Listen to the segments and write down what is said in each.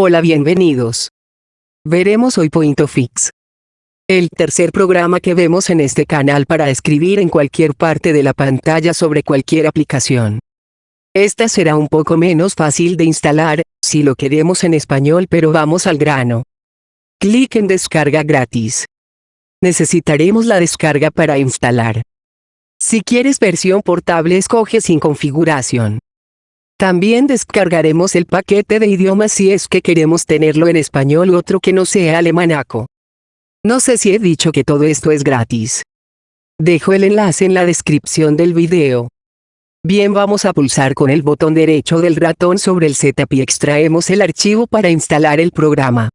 Hola bienvenidos. Veremos hoy Point Fix. El tercer programa que vemos en este canal para escribir en cualquier parte de la pantalla sobre cualquier aplicación. Esta será un poco menos fácil de instalar, si lo queremos en español pero vamos al grano. Clic en descarga gratis. Necesitaremos la descarga para instalar. Si quieres versión portable escoge sin configuración. También descargaremos el paquete de idiomas si es que queremos tenerlo en español u otro que no sea alemanaco. No sé si he dicho que todo esto es gratis. Dejo el enlace en la descripción del video. Bien vamos a pulsar con el botón derecho del ratón sobre el setup y extraemos el archivo para instalar el programa.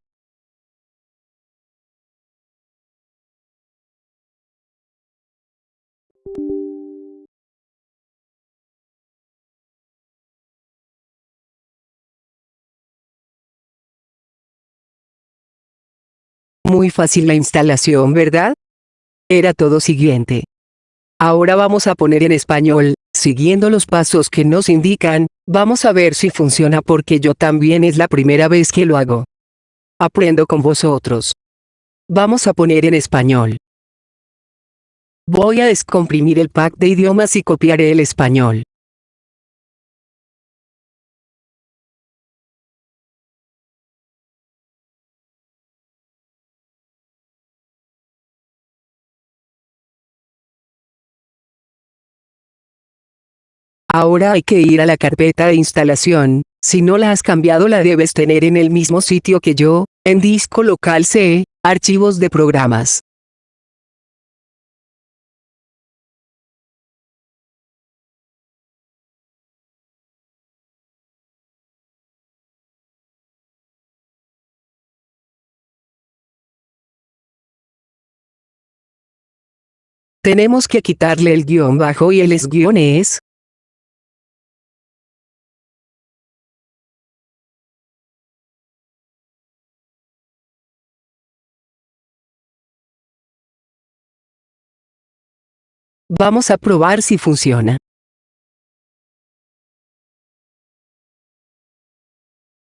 Muy fácil la instalación, ¿verdad? Era todo siguiente. Ahora vamos a poner en español, siguiendo los pasos que nos indican, vamos a ver si funciona porque yo también es la primera vez que lo hago. Aprendo con vosotros. Vamos a poner en español. Voy a descomprimir el pack de idiomas y copiaré el español. Ahora hay que ir a la carpeta de instalación, si no la has cambiado la debes tener en el mismo sitio que yo, en disco local C, archivos de programas. Tenemos que quitarle el guion bajo y el es guion es, Vamos a probar si funciona.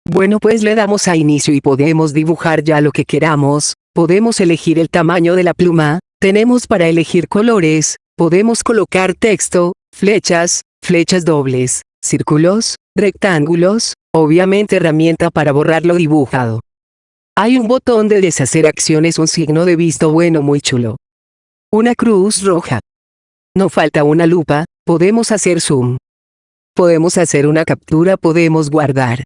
Bueno pues le damos a inicio y podemos dibujar ya lo que queramos, podemos elegir el tamaño de la pluma, tenemos para elegir colores, podemos colocar texto, flechas, flechas dobles, círculos, rectángulos, obviamente herramienta para borrar lo dibujado. Hay un botón de deshacer acciones un signo de visto bueno muy chulo. Una cruz roja. No falta una lupa, podemos hacer zoom. Podemos hacer una captura, podemos guardar.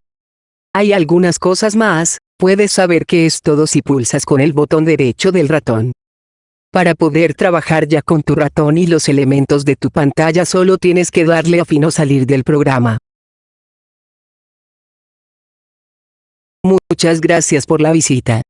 Hay algunas cosas más, puedes saber que es todo si pulsas con el botón derecho del ratón. Para poder trabajar ya con tu ratón y los elementos de tu pantalla solo tienes que darle a fin o salir del programa. Muchas gracias por la visita.